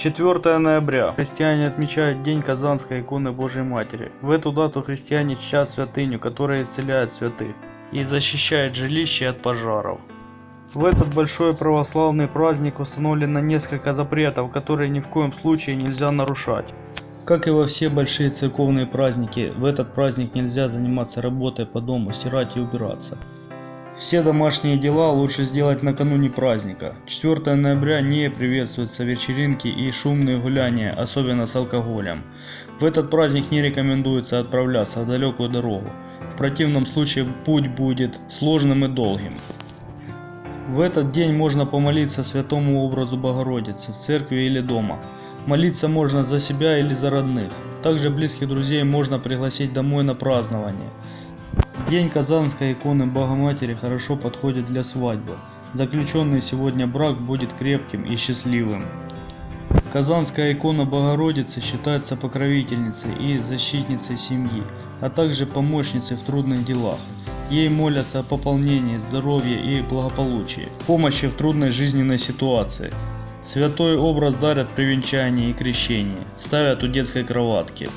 4 ноября. Христиане отмечают День Казанской иконы Божьей Матери. В эту дату христиане чтят святыню, которая исцеляет святых и защищает жилище от пожаров. В этот большой православный праздник установлено несколько запретов, которые ни в коем случае нельзя нарушать. Как и во все большие церковные праздники, в этот праздник нельзя заниматься работой по дому, стирать и убираться. Все домашние дела лучше сделать накануне праздника. 4 ноября не приветствуются вечеринки и шумные гуляния, особенно с алкоголем. В этот праздник не рекомендуется отправляться в далекую дорогу. В противном случае путь будет сложным и долгим. В этот день можно помолиться святому образу Богородицы в церкви или дома. Молиться можно за себя или за родных. Также близких друзей можно пригласить домой на празднование. День Казанской иконы Богоматери хорошо подходит для свадьбы. Заключенный сегодня брак будет крепким и счастливым. Казанская икона Богородицы считается покровительницей и защитницей семьи, а также помощницей в трудных делах. Ей молятся о пополнении здоровья и благополучии, помощи в трудной жизненной ситуации. Святой образ дарят при венчании и крещении, ставят у детской кроватки.